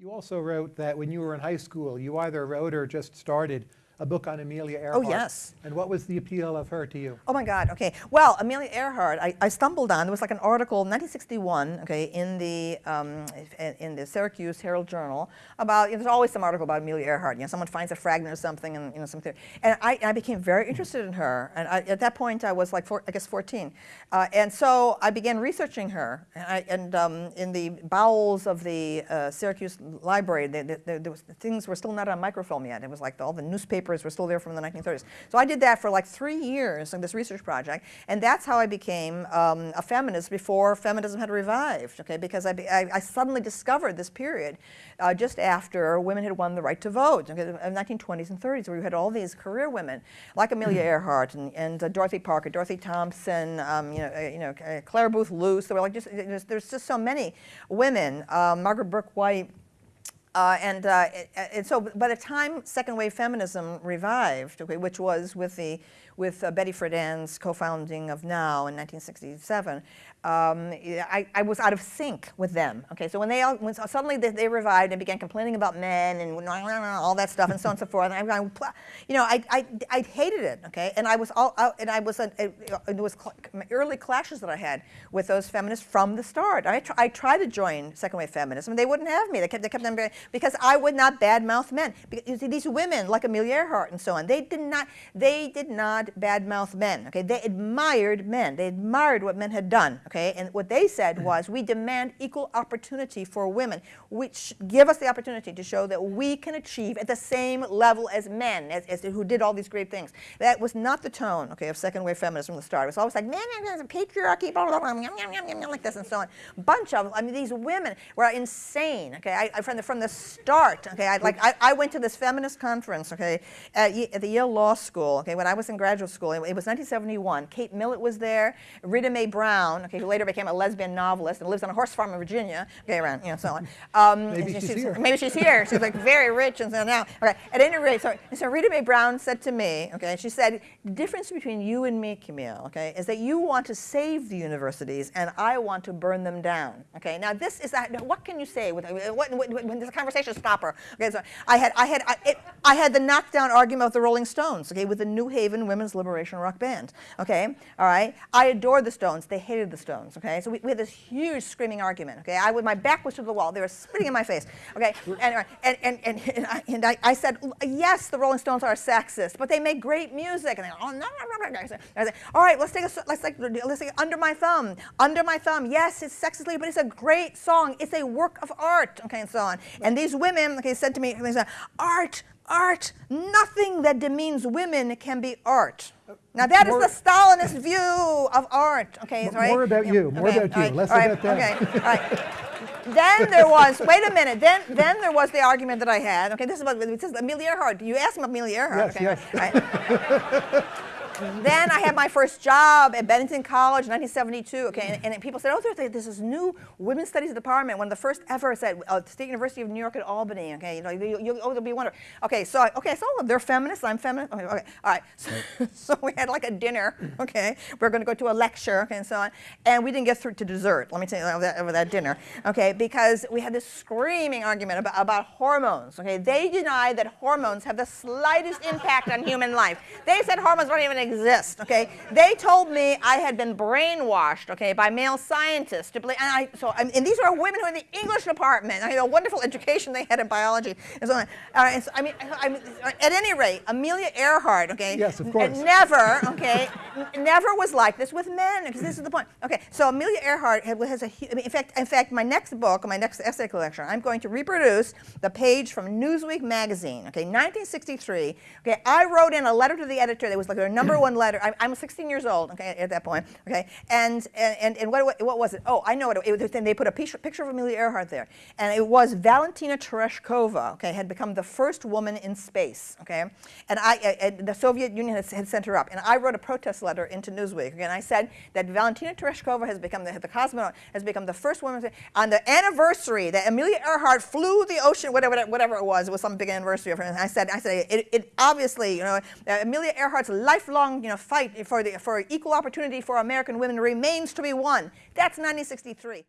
You also wrote that when you were in high school, you either wrote or just started a book on Amelia Earhart. Oh, yes. And what was the appeal of her to you? Oh my God, okay. Well, Amelia Earhart, I, I stumbled on, there was like an article, 1961, okay, in the, um, in the Syracuse Herald Journal about, you know, there's always some article about Amelia Earhart, you know, someone finds a fragment or something and, you know, something. And I, I became very interested in her. And I, at that point, I was like, four, I guess 14. Uh, and so I began researching her. And, I, and um, in the bowels of the uh, Syracuse library, the, the, the, was, things were still not on microfilm yet. It was like the, all the newspapers papers were still there from the 1930s. So I did that for like three years in this research project, and that's how I became um, a feminist before feminism had revived, okay, because I, I, I suddenly discovered this period uh, just after women had won the right to vote, okay, in the 1920s and 30s, where you had all these career women, like Amelia hmm. Earhart and, and uh, Dorothy Parker, Dorothy Thompson, um, you know, uh, you know, uh, Clare Boothe Luce, there were like just, there's just so many women, um, Margaret Bourke White, uh, and, uh, and so by the time second wave feminism revived, okay, which was with, the, with uh, Betty Friedan's co-founding of NOW in 1967, um, I, I, was out of sync with them. Okay, so when they all, when suddenly they, they, revived and began complaining about men and all that stuff and so on and so forth, and I, you know, I, I, I hated it. Okay, and I was all out, and I was, a, it, it was early clashes that I had with those feminists from the start. I, tr I tried to join second wave feminism, they wouldn't have me. They kept, they kept them because I would not badmouth men. Because you see, these women, like Amelia Earhart and so on, they did not, they did not badmouth men. Okay, they admired men. They admired what men had done okay? And what they said mm. was, we demand equal opportunity for women, which give us the opportunity to show that we can achieve at the same level as men, as, as who did all these great things. That was not the tone, okay, of second wave feminism from the start. It was always like, man, there's a patriarchy, blah, blah, blah, yum, yum, yum, yum, like this and so on. Bunch of, I mean, these women were insane, okay? I, I from, the, from the start, okay? I, like, I, I went to this feminist conference, okay, at, at, the Yale Law School, okay, when I was in graduate school. It, it was 1971. Kate Millett was there, Rita Mae Brown, okay, who later became a lesbian novelist and lives on a horse farm in Virginia, okay, around, you know, so on. Um, maybe she's, she's, here. Maybe she's here. She's like very rich and so now. Okay, at any rate, so, so Rita Mae Brown said to me, okay, she said, the difference between you and me, Camille, okay, is that you want to save the universities and I want to burn them down, okay? Now this is, that, what can you say with, what, when this conversation stopper? Okay, so I had, I had, I, it, I had the knockdown argument with the Rolling Stones, okay, with the New Haven Women's Liberation Rock Band, okay, all right? I adored the Stones, they hated the Stones, okay? So we, we had this huge screaming argument, okay? I, my back was to the wall, they were spitting in my face, okay? And, and, and, and, and, I, and I, I, said, yes, the Rolling Stones are sexist, but they make great music. And they, oh, no, no, no, no. I said, all right, let's take a, let's take, let's take Under My Thumb. Under My Thumb, yes, it's sexist, but it's a great song. It's a work of art, okay, and so on. And these women, okay, said to me, they said, art, art, nothing that demeans women can be art. Now that more, is the Stalinist view of art. Okay, right. More about you. More okay, about you. Right, Less right, about them. Okay. All right. then there was. Wait a minute. Then then there was the argument that I had. Okay, this is about this is Amelia Earhart. You asked me about Amelia Earhart. Yes. Okay, yes. then I had my first job at Bennington College, 1972. Okay, and, and people said, "Oh, there's, there's this new women's studies department, one of the first ever at uh, State University of New York at Albany." Okay, you know, you, you, oh, it'll be wonderful. Okay, so okay, so they're feminists. I'm feminist. Okay, okay all right. So, so, we had like a dinner. Okay, we are going to go to a lecture. Okay, and so on, and we didn't get through to dessert. Let me tell you over that, over that dinner. Okay, because we had this screaming argument about about hormones. Okay, they deny that hormones have the slightest impact on human life. They said hormones don't even exist, okay? They told me I had been brainwashed, okay, by male scientists to believe, and I, so, I, and these are women who are in the English department, I had a wonderful education they had in biology, and so on. Uh, and so, I mean, I mean, at any rate, Amelia Earhart, okay? Yes, of course. Never, okay, never was like this with men, because this is the point. Okay, so Amelia Earhart has a, I mean, in fact, in fact, my next book, my next essay collection, I'm going to reproduce the page from Newsweek magazine, okay, 1963. Okay, I wrote in a letter to the editor that was like their number one letter. I'm, I'm 16 years old, okay, at that point, okay, and and and what what was it? Oh, I know it. it was, they put a picture of Amelia Earhart there, and it was Valentina Tereshkova, okay, had become the first woman in space, okay, and I and the Soviet Union had, had, sent her up, and I wrote a protest letter into Newsweek, okay, and I said that Valentina Tereshkova has become the, the cosmonaut has become the first woman on the anniversary that Amelia Earhart flew the ocean, whatever whatever it was, it was some big anniversary of her. And I said, I said, it, it obviously, you know, uh, Amelia Earhart's lifelong you know, fight for, the, for equal opportunity for American women remains to be won. That's 1963.